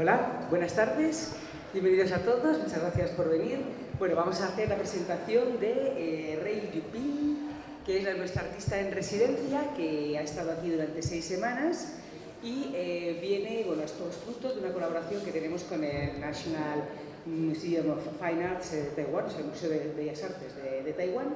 Hola, buenas tardes, bienvenidos a todos, muchas gracias por venir. Bueno, vamos a hacer la presentación de eh, Rey Yupin, que es nuestra artista en residencia, que ha estado aquí durante seis semanas. Y eh, viene, bueno, esto es fruto de una colaboración que tenemos con el National Museum of Fine Arts de Taiwán, o sea, el Museo de Bellas Artes de, Taiwán,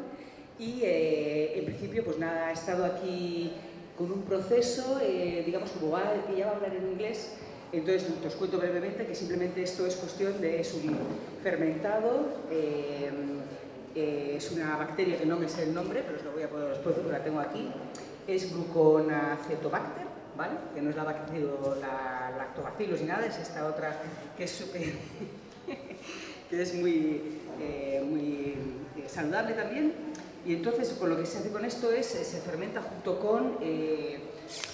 y eh, en principio, pues nada, ha estado aquí con un proceso, digamos, como va, que ya va a hablar en inglés, entonces, os cuento brevemente que simplemente esto es cuestión de es un fermentado, eh, eh, es una bacteria que no me sé el nombre, pero os lo voy a poner porque la tengo aquí, es gluconacetobacter, ¿vale? que no es la, la lactobacillus ni nada, es esta otra que es, que es muy, eh, muy saludable también. Y entonces, con lo que se hace con esto es, se fermenta junto con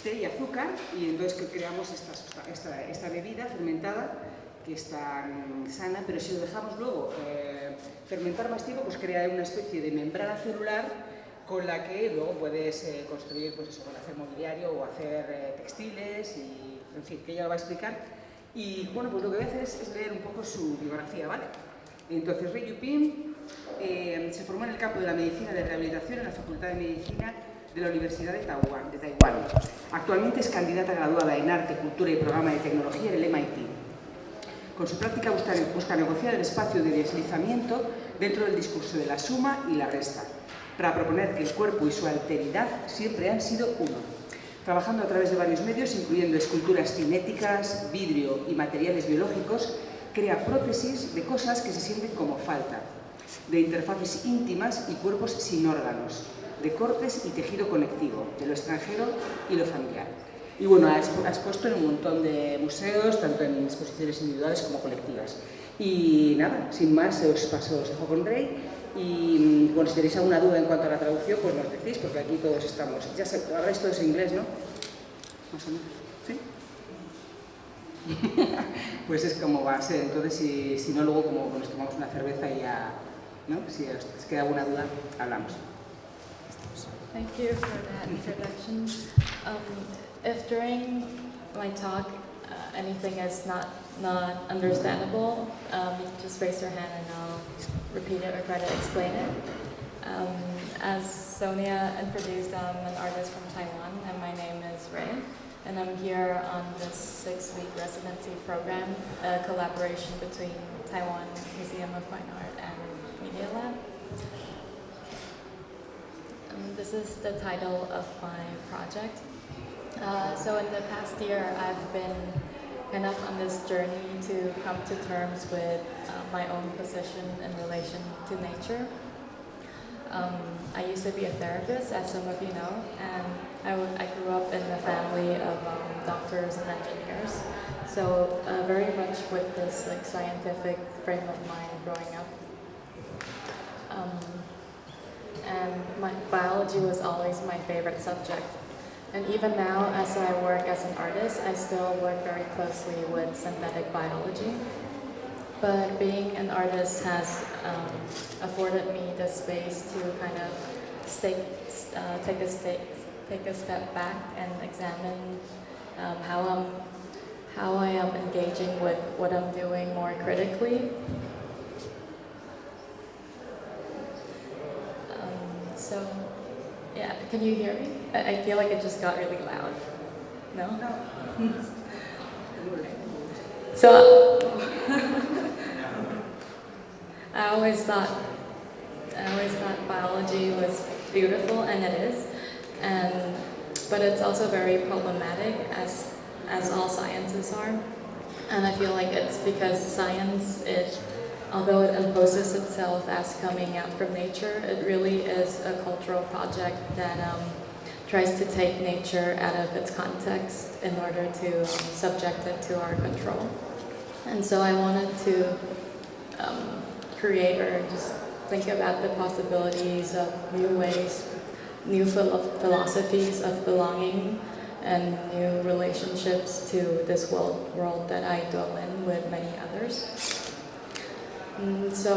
té y azúcar y entonces que creamos esta, esta, esta, bebida fermentada que es tan sana, pero si lo dejamos luego eh, fermentar más tiempo, pues crea una especie de membrana celular con la que luego puedes eh, construir, pues eso, hacer mobiliario o hacer eh, textiles y, en fin, que ella lo va a explicar. Y bueno, pues lo que voy a hacer es, leer un poco su biografía, ¿vale? Entonces, Rey Yupin se formó en el campo de la medicina de rehabilitación en la Facultad de Medicina de la Universidad de Taiwán. Actualmente es candidata graduada en Arte, Cultura y Programa de Tecnología en el MIT. Con su práctica busca, busca negociar el espacio de deslizamiento dentro del discurso de la suma y la resta, para proponer que el cuerpo y su alteridad siempre han sido uno. Trabajando a través de varios medios, incluyendo esculturas cinéticas, vidrio y materiales biológicos, crea prótesis de cosas que se sienten como falta, de interfaces íntimas y cuerpos sin órganos, de cortes y tejido conectivo, de lo extranjero y lo familiar. Y bueno, ha expuesto en un montón de museos, tanto en exposiciones individuales como colectivas. Y nada, sin más, os paso, os dejo con Rey. Y bueno, si tenéis alguna duda en cuanto a la traducción, pues nos decís, porque aquí todos estamos. Ya sé, habláis todos en inglés, ¿no? Más o menos. ¿Sí? pues es como va a ser. Entonces, si, si no, luego como nos tomamos una cerveza y ya, ¿no? Si os queda alguna duda, hablamos. Thank you for that introduction. Um, if during my talk uh, anything is not not understandable, um, just raise your hand and I'll repeat it or try to explain it. Um, as Sonia introduced, I'm an artist from Taiwan and my name is Ray. And I'm here on this six-week residency program, a collaboration between Taiwan Museum of Fine Art and Um, this is the title of my project. Uh, so in the past year, I've been kind of on this journey to come to terms with uh, my own position in relation to nature. Um, I used to be a therapist, as some of you know, and I, I grew up in a family of um, doctors and engineers. So uh, very much with this like scientific frame of mind growing up. Um, and my biology was always my favorite subject. And even now, as I work as an artist, I still work very closely with synthetic biology. But being an artist has um, afforded me the space to kind of stay, uh, take, a stay, take a step back and examine um, how, I'm, how I am engaging with what I'm doing more critically So, yeah, can you hear me? I, I feel like it just got really loud. No? No. so, I always thought, I always thought biology was beautiful, and it is, and but it's also very problematic, as as all sciences are. And I feel like it's because science is although it imposes itself as coming out from nature, it really is a cultural project that um, tries to take nature out of its context in order to um, subject it to our control. And so I wanted to um, create or just think about the possibilities of new ways, new philosophies of belonging and new relationships to this world, world that I dwell in with many others. Mm, so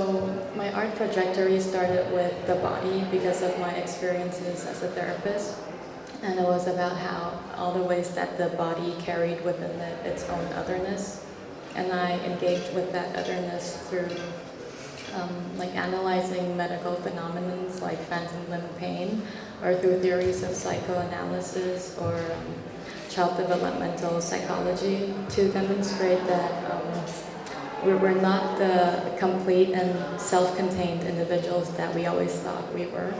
my art trajectory started with the body because of my experiences as a therapist. And it was about how all the ways that the body carried within it its own otherness. and I engaged with that otherness through um, like analyzing medical phenomena like phantom limb pain, or through theories of psychoanalysis or um, child developmental psychology to demonstrate that um, were not the complete and self-contained individuals that we always thought we were.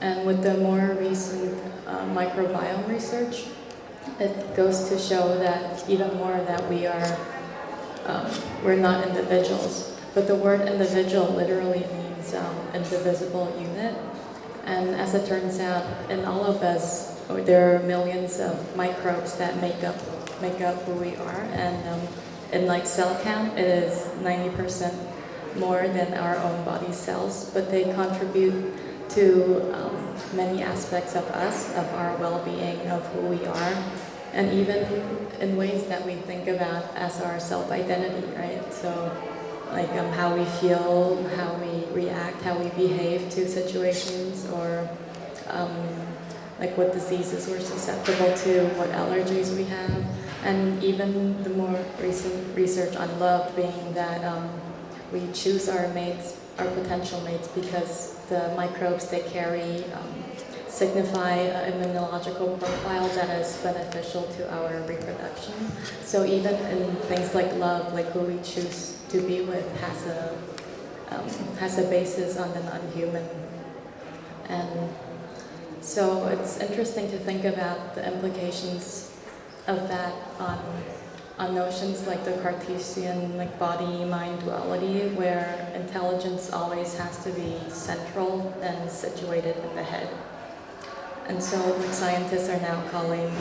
And with the more recent uh, microbiome research, it goes to show that even more that we are, um, we're not individuals. But the word individual literally means um, indivisible unit. And as it turns out, in all of us, there are millions of microbes that make up make up who we are. And um, in like cell count, it is 90% more than our own body cells, but they contribute to um, many aspects of us, of our well-being, of who we are, and even in ways that we think about as our self-identity, right? So like um, how we feel, how we react, how we behave to situations, or um, like what diseases we're susceptible to, what allergies we have, and even the more recent research on love being that um, we choose our mates, our potential mates, because the microbes they carry um, signify an immunological profile that is beneficial to our reproduction. So even in things like love, like who we choose to be with has a, um, has a basis on the non-human. And so it's interesting to think about the implications of that on, on notions like the Cartesian like body-mind duality, where intelligence always has to be central and situated in the head. And so scientists are now calling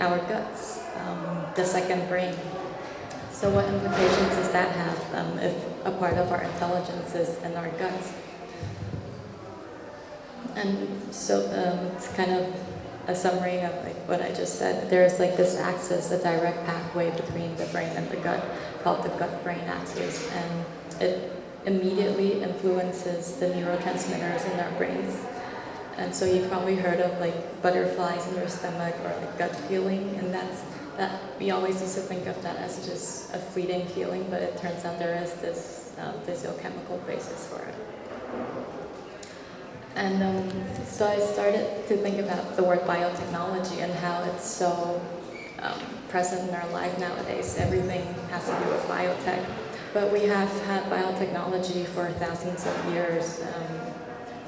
our guts um, the second brain. So what implications does that have um, if a part of our intelligence is in our guts? And so um, it's kind of a summary of like what I just said. There's like this axis, a direct pathway between the brain and the gut called the gut-brain axis. And it immediately influences the neurotransmitters in our brains. And so you've probably heard of like butterflies in your stomach or like gut feeling, and that's that we always used to think of that as just a fleeting feeling, but it turns out there is this um, physiochemical basis for it. And um, so I started to think about the word biotechnology and how it's so um, present in our life nowadays. Everything has to do with biotech. But we have had biotechnology for thousands of years um,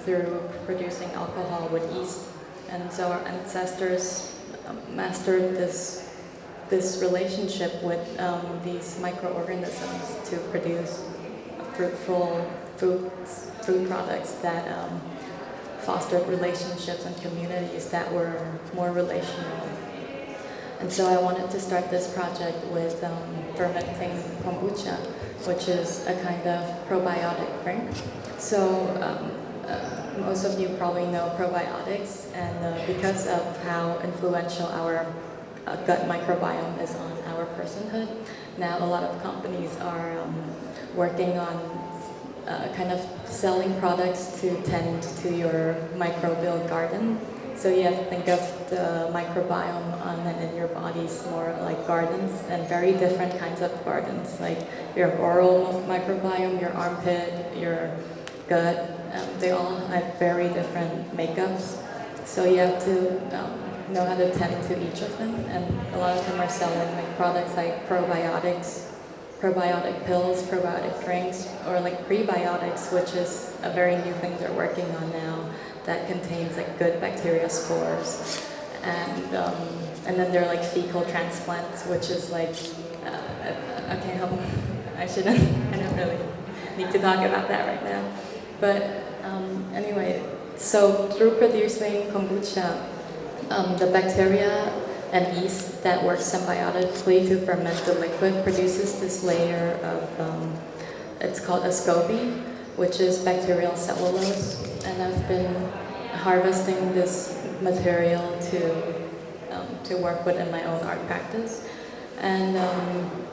through producing alcohol with yeast. And so our ancestors um, mastered this this relationship with um, these microorganisms to produce fruitful food, food products that um, fostered relationships and communities that were more relational. And so I wanted to start this project with um, fermenting kombucha, which is a kind of probiotic drink. So um, uh, most of you probably know probiotics, and uh, because of how influential our uh, gut microbiome is on our personhood, now a lot of companies are um, working on uh, kind of selling products to tend to your microbial garden. So you have to think of the microbiome on and in your bodies more like gardens and very different kinds of gardens, like your oral microbiome, your armpit, your gut. Um, they all have very different makeups. So you have to um, know how to tend to each of them. And a lot of them are selling like products like probiotics, probiotic pills, probiotic drinks, or like prebiotics, which is a very new thing they're working on now that contains like good bacteria spores. And, um, and then there are like fecal transplants, which is like, uh, okay, help. I shouldn't, I don't really need to talk about that right now. But um, anyway, so through producing kombucha, um, the bacteria and yeast that works symbiotically to ferment the liquid produces this layer of, um, it's called a SCOBY, which is bacterial cellulose. And I've been harvesting this material to, um, to work with in my own art practice. And um,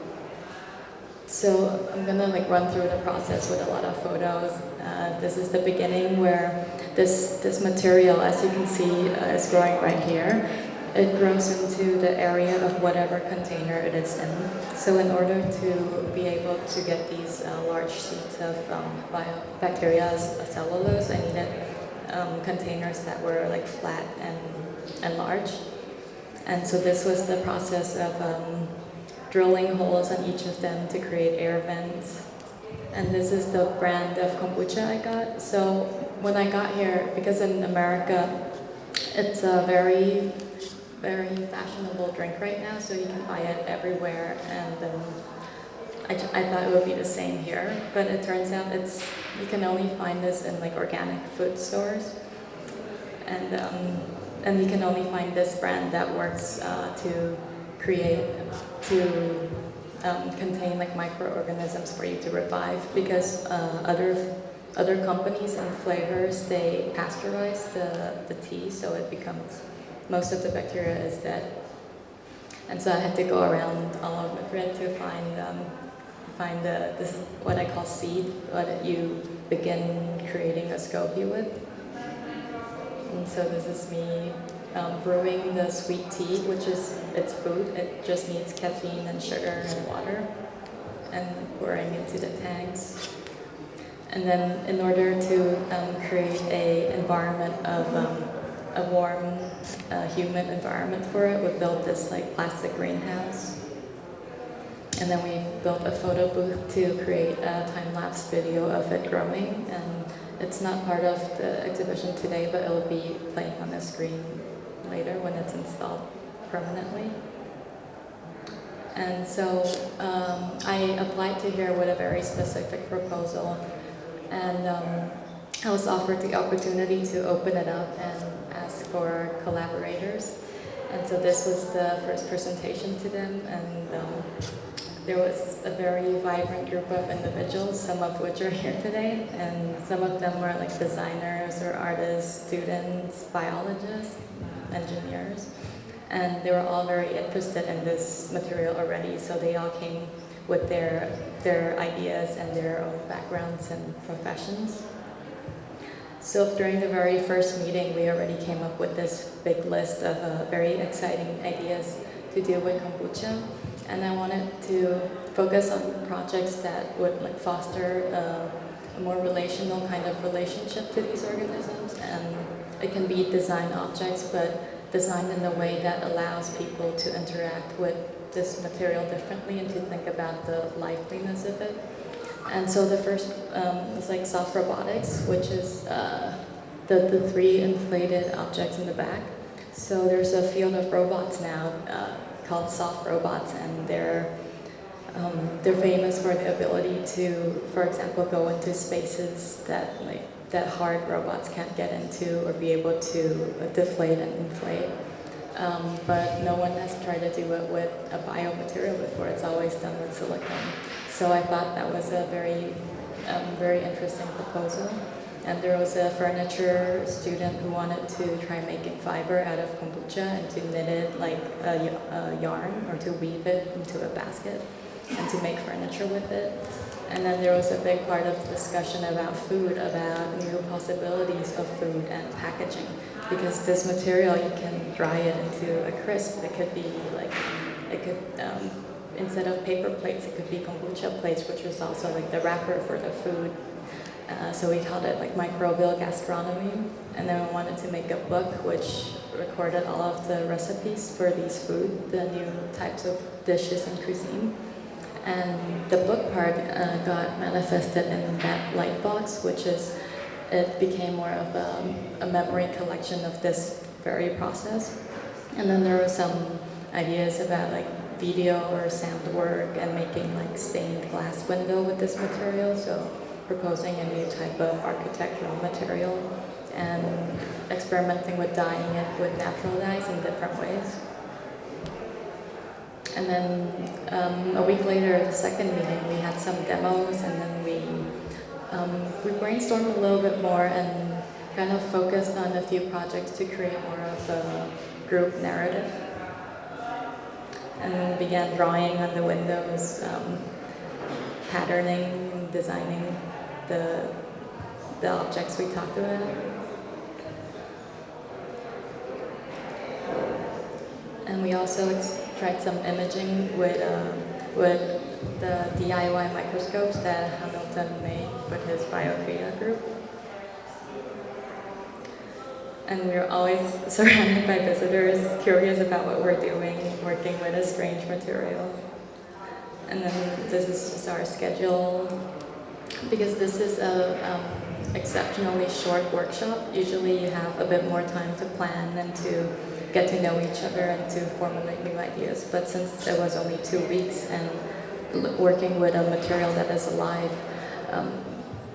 so I'm gonna like run through the process with a lot of photos. Uh, this is the beginning where this, this material, as you can see, uh, is growing right here it grows into the area of whatever container it is in. So in order to be able to get these uh, large sheets of um, bacteria cellulose, I needed um, containers that were like flat and, and large. And so this was the process of um, drilling holes on each of them to create air vents. And this is the brand of kombucha I got. So when I got here, because in America, it's a very, very fashionable drink right now, so you can buy it everywhere. And um, I, I thought it would be the same here, but it turns out it's you can only find this in like organic food stores. And um, and you can only find this brand that works uh, to create, to um, contain like microorganisms for you to revive because uh, other other companies and flavors, they pasteurize the, the tea so it becomes, most of the bacteria is dead. And so I had to go around all of Madrid to find um, find the, this what I call seed, what you begin creating a SCOBY with. And so this is me um, brewing the sweet tea, which is, it's food. It just needs caffeine and sugar and water and pouring into the tanks. And then in order to um, create a environment of um, a warm, uh, humid environment for it, we built this like plastic greenhouse. And then we built a photo booth to create a time-lapse video of it growing. And it's not part of the exhibition today, but it'll be playing on the screen later when it's installed permanently. And so um, I applied to here with a very specific proposal and um, I was offered the opportunity to open it up and for collaborators. And so this was the first presentation to them and um, there was a very vibrant group of individuals, some of which are here today, and some of them were like designers or artists, students, biologists, engineers. And they were all very interested in this material already, so they all came with their, their ideas and their own backgrounds and professions. So during the very first meeting, we already came up with this big list of uh, very exciting ideas to deal with kombucha and I wanted to focus on projects that would like foster uh, a more relational kind of relationship to these organisms and it can be design objects but designed in a way that allows people to interact with this material differently and to think about the liveliness of it. And so the first um, is like soft robotics, which is uh, the, the three inflated objects in the back. So there's a field of robots now uh, called Soft Robots, and they're um, they're famous for the ability to, for example, go into spaces that like that hard robots can't get into, or be able to deflate and inflate. Um, but no one has tried to do it with a biomaterial before. It's always done with silicone. So I thought that was a very, um, very interesting proposal. And there was a furniture student who wanted to try making fiber out of kombucha and to knit it like a, a yarn or to weave it into a basket and to make furniture with it. And then there was a big part of discussion about food, about new possibilities of food and packaging. Because this material, you can dry it into a crisp. It could be like, it could, um, instead of paper plates, it could be kombucha plates, which was also like the wrapper for the food uh, so we called it like microbial gastronomy. And then we wanted to make a book which recorded all of the recipes for these food, the new types of dishes and cuisine. And the book part uh, got manifested in that light box, which is, it became more of a, a memory collection of this very process. And then there were some ideas about like video or sound work and making like stained glass window with this material. So proposing a new type of architectural material and experimenting with dyeing it with natural dyes in different ways. And then um, a week later, the second meeting, we had some demos and then we, um, we brainstormed a little bit more and kind of focused on a few projects to create more of a group narrative. And began drawing on the windows, um, patterning, designing the, the objects we talked about. And we also tried some imaging with, uh, with the DIY microscopes that Hamilton made with his BioCrea group. And we we're always surrounded by visitors, curious about what we're doing, working with a strange material. And then this is just our schedule, because this is a um, exceptionally short workshop. Usually you have a bit more time to plan and to get to know each other and to formulate new ideas. But since it was only two weeks and working with a material that is alive um,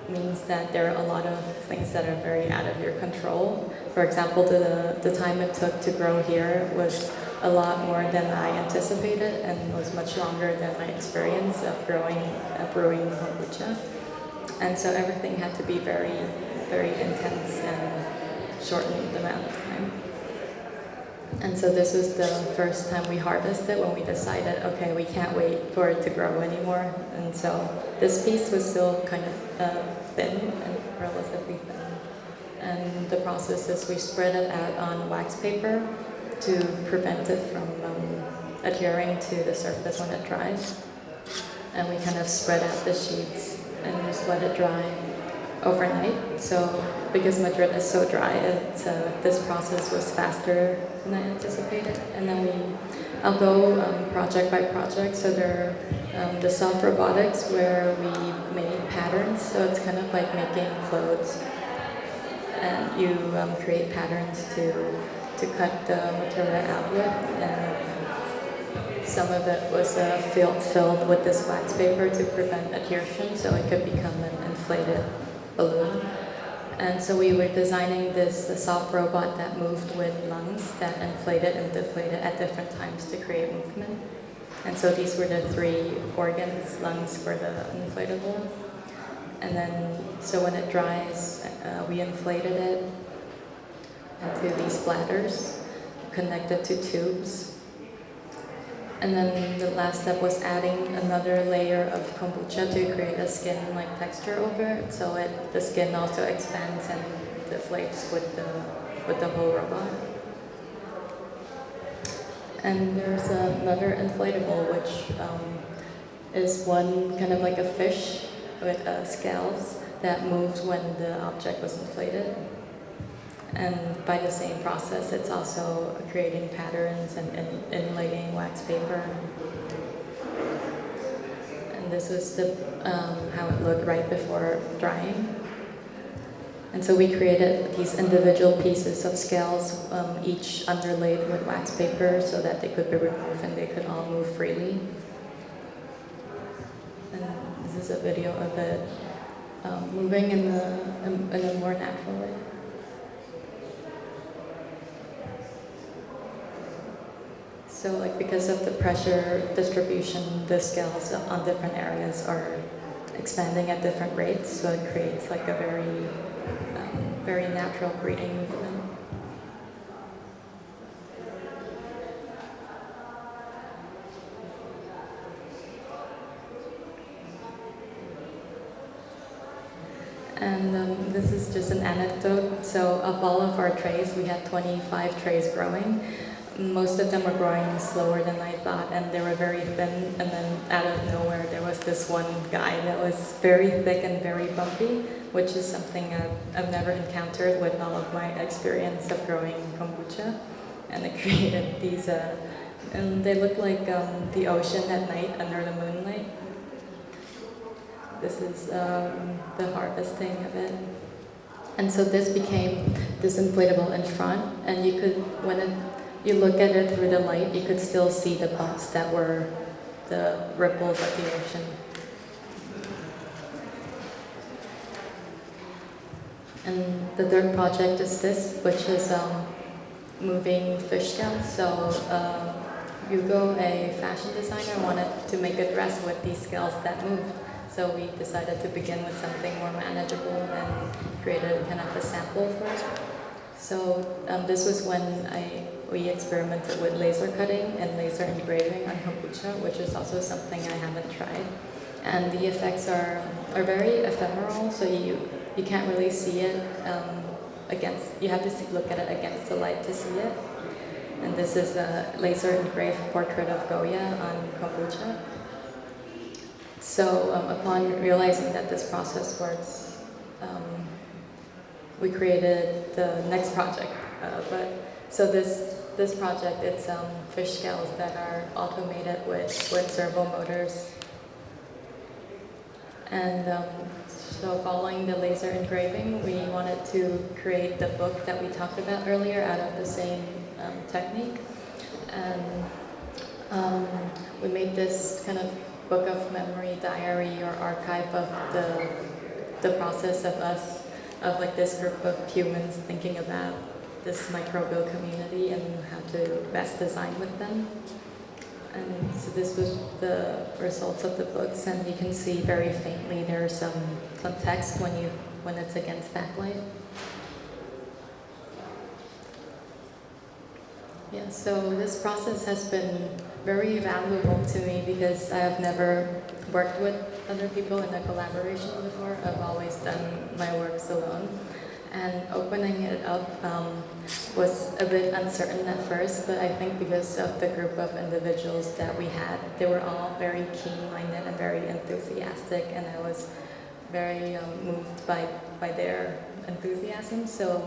means that there are a lot of things that are very out of your control. For example, the, the time it took to grow here was a lot more than I anticipated and was much longer than my experience of growing, uh, brewing kombucha. And so everything had to be very, very intense and shortened amount of time. And so this was the first time we harvested when we decided, okay, we can't wait for it to grow anymore. And so this piece was still kind of uh, thin and relatively thin. And the process is we spread it out on wax paper to prevent it from um, adhering to the surface when it dries. And we kind of spread out the sheets and just let it dry overnight. So because Madrid is so dry, it, uh, this process was faster than I anticipated. And then we, I'll go um, project by project. So there are um, the soft robotics where we made patterns. So it's kind of like making clothes. And you um, create patterns to, to cut the material out with. And some of it was uh, filled, filled with this wax paper to prevent adhesion, so it could become an inflated balloon. And so we were designing this soft robot that moved with lungs that inflated and deflated at different times to create movement. And so these were the three organs, lungs for the inflatable. And then, so when it dries, uh, we inflated it into these bladders connected to tubes and then the last step was adding another layer of kombucha to create a skin-like texture over it, so it, the skin also expands and deflates with the, with the whole robot. And there's another inflatable, which um, is one kind of like a fish with uh, scales that moves when the object was inflated. And by the same process, it's also creating patterns and, inlaying wax paper. And this was the, um, how it looked right before drying. And so we created these individual pieces of scales, um, each underlaid with wax paper so that they could be removed and they could all move freely. And this is a video of it um, moving in, the, in a more natural way. So like because of the pressure distribution, the scales on different areas are expanding at different rates, so it creates like a very, um, very natural breathing movement. And um, this is just an anecdote. So of all of our trays, we had 25 trays growing most of them were growing slower than I thought and they were very thin and then out of nowhere there was this one guy that was very thick and very bumpy which is something I've, I've never encountered with all of my experience of growing kombucha and it created these uh, and they look like um, the ocean at night under the moonlight. This is um, the harvesting of it. And so this became this inflatable in front and you could, when it you look at it through the light, you could still see the bumps that were the ripples of the ocean. And the third project is this, which is um, moving fish scales. So uh, Hugo, a fashion designer, wanted to make a dress with these scales that moved. So we decided to begin with something more manageable and created kind of a sample for it. So um, this was when I we experimented with laser cutting and laser engraving on kombucha, which is also something I haven't tried. And the effects are, are very ephemeral, so you, you can't really see it um, against, you have to see, look at it against the light to see it. and this is a laser engraved portrait of Goya on kombucha. So um, upon realizing that this process works, um, we created the next project. Uh, but so this this project, it's um, fish scales that are automated with with servo motors. And um, so following the laser engraving, we wanted to create the book that we talked about earlier out of the same um, technique. And um, we made this kind of book of memory diary or archive of the, the process of us, of like this group of humans thinking about this microbial community and how to best design with them. And so this was the results of the books, and you can see very faintly there are some, some text when, you, when it's against backlight. Yeah, so this process has been very valuable to me because I have never worked with other people in a collaboration before. I've always done my works alone. And opening it up um, was a bit uncertain at first, but I think because of the group of individuals that we had, they were all very keen-minded and very enthusiastic, and I was very um, moved by, by their enthusiasm. So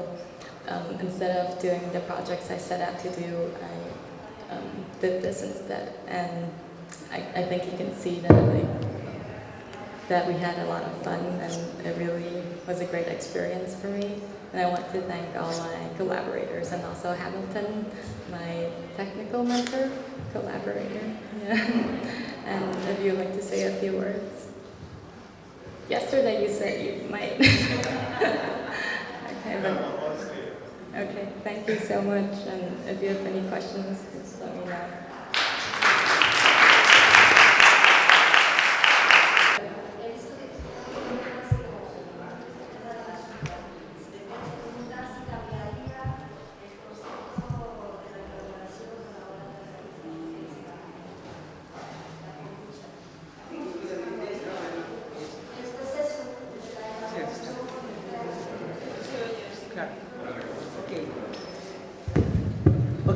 um, instead of doing the projects I set out to do, I um, did this instead. And I, I think you can see that, that we had a lot of fun and it really was a great experience for me. And I want to thank all my collaborators and also Hamilton, my technical mentor, collaborator. Yeah. and if you'd like to say a few words. Yesterday you said you might. okay, but, okay, thank you so much. And if you have any questions, just let me know.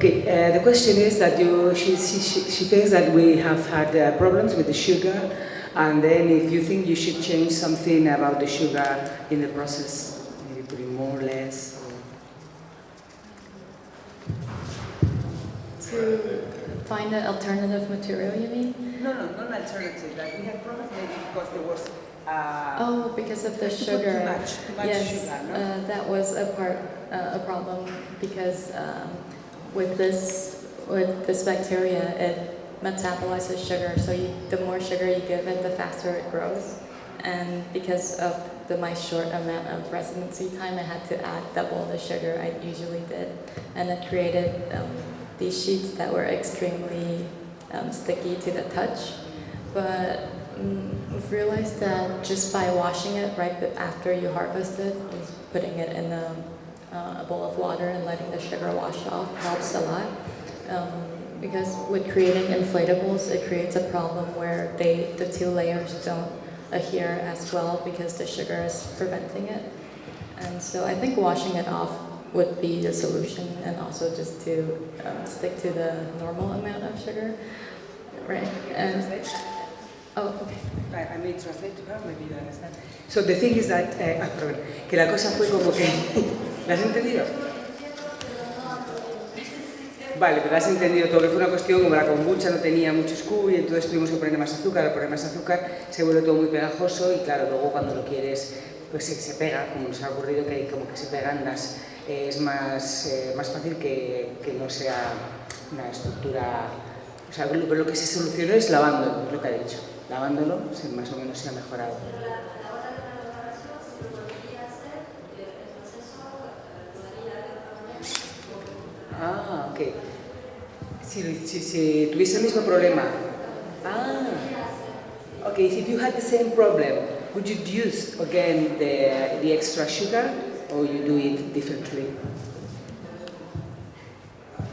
Okay, uh, the question is that you, she, she, she thinks that we have had uh, problems with the sugar, and then if you think you should change something about the sugar in the process, maybe putting more or less. Or... To find an alternative material, you mean? No, no, not an alternative. Like we had problems maybe because there was. Uh, oh, because of the sugar. Too much, too much yes, sugar. No? uh, that was a part, uh, a problem because. Um, with this with this bacteria, it metabolizes sugar. So you, the more sugar you give it, the faster it grows. And because of the, my short amount of residency time, I had to add double the sugar I usually did. And it created um, these sheets that were extremely um, sticky to the touch. But um, we've realized that just by washing it right after you harvest it, putting it in a uh, a bowl of water and letting the sugar wash off helps a lot. Um, because with creating inflatables, it creates a problem where they, the two layers don't adhere as well because the sugar is preventing it. And so I think washing it off would be the solution and also just to um, stick to the normal amount of sugar. Right. And, oh, okay. I, may translate to her, maybe you understand. So the thing is that, uh, ah, que la cosa fue como que ¿La has entendido? Vale, pero has entendido todo, que fue una cuestión como la kombucha no tenía mucho scoop y entonces tuvimos que poner más azúcar, al poner más azúcar se vuelve todo muy pegajoso y claro, luego cuando lo quieres pues se, pega, como nos ha ocurrido que como que se pegan las, eh, es más, eh, más fácil que, que, no sea una estructura, o sea, lo, lo que se solucionó es lavándolo, lo que ha dicho, lavándolo más o menos se ha mejorado. Ah, ok. Si, si, si tuviese el mismo problema. Ah. Okay, if you had the same problem, would you use again the, the extra sugar or you do it differently?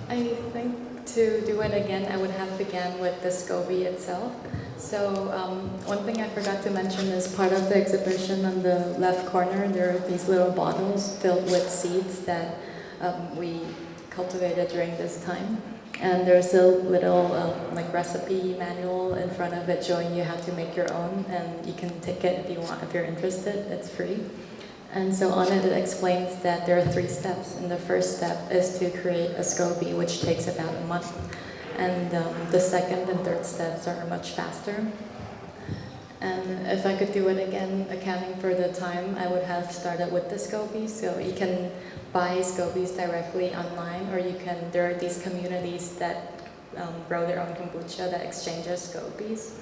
I think to do it again, I would have began with the SCOBY itself. So um, one thing I forgot to mention is part of the exhibition on the left corner, there are these little bottles filled with seeds that um, we cultivated during this time. And there's a little um, like recipe manual in front of it showing you how to make your own, and you can take it if you want, if you're interested. It's free. And so on it, it explains that there are three steps. And the first step is to create a SCOBY, which takes about a month. And um, the second and third steps are much faster. And if I could do it again, accounting for the time, I would have started with the SCOBY. So you can buy SCOBYs directly online, or you can, there are these communities that um, grow their own kombucha that exchanges SCOBYs.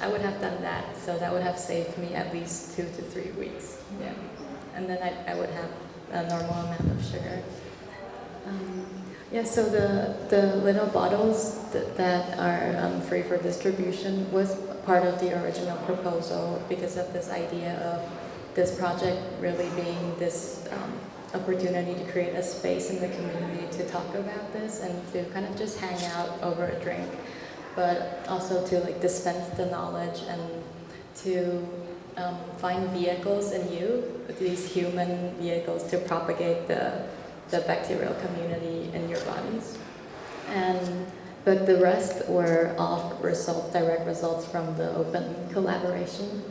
I would have done that, so that would have saved me at least two to three weeks. Yeah. And then I, I would have a normal amount of sugar. Um, yeah, so the, the little bottles that, that are um, free for distribution was part of the original proposal because of this idea of this project really being this um, opportunity to create a space in the community to talk about this and to kind of just hang out over a drink, but also to like dispense the knowledge and to um, find vehicles in you, these human vehicles to propagate the, the bacterial community in your bodies. And, but the rest were all results, direct results from the open collaboration.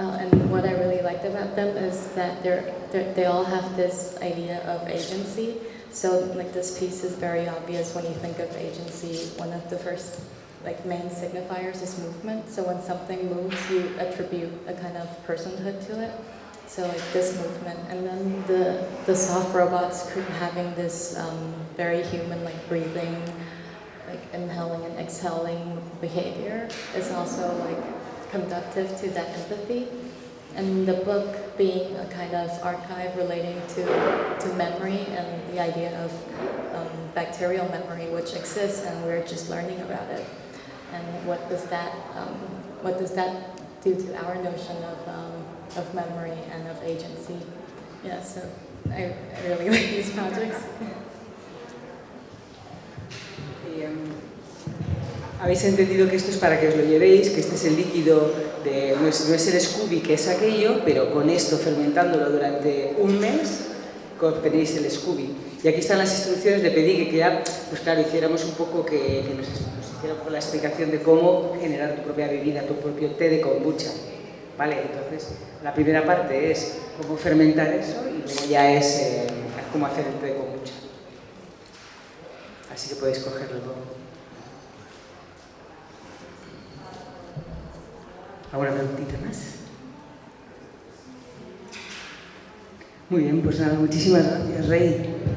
Uh, and what I really liked about them is that they're, they're, they all have this idea of agency. So like this piece is very obvious when you think of agency. One of the first like main signifiers is movement. So when something moves, you attribute a kind of personhood to it. So like this movement, and then the the soft robots having this um, very human like breathing, inhaling and exhaling behavior is also like conductive to that empathy. And the book being a kind of archive relating to, to memory and the idea of um, bacterial memory, which exists and we're just learning about it and what does that um, what does that do to our notion of um, of memory and of agency? Yeah, so I, I really like these projects. Habéis entendido que esto es para que os lo llevéis, que este es el líquido, de, no, es, no es el Scooby, que es aquello, pero con esto fermentándolo durante un mes, tenéis el Scooby. Y aquí están las instrucciones, le pedí que ya, pues claro, hiciéramos un poco que, que nos, con la explicación de cómo generar tu propia bebida, tu propio té de kombucha. ¿Vale? Entonces, la primera parte es cómo fermentar eso y luego ya es eh, cómo hacer el té de kombucha. Así que podéis cogerlo ¿Alguna preguntita más? Muy bien, pues nada, muchísimas gracias, Rey.